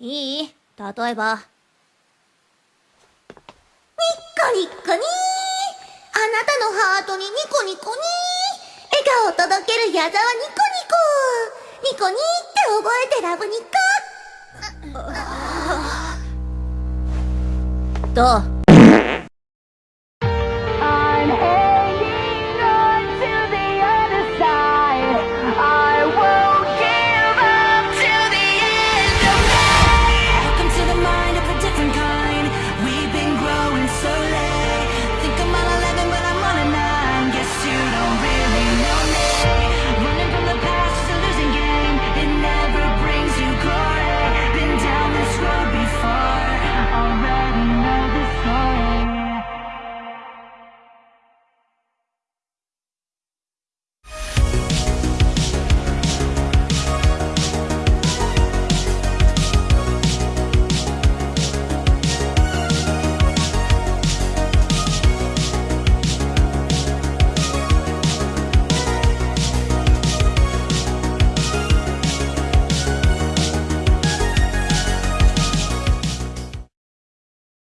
いい？例えば。ニッコニッコにー。あなたのハートにニコニコにー。笑顔を届ける矢沢ニコニコ。ニコニーって覚えてラブニコ。どう？you